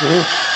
Uhum.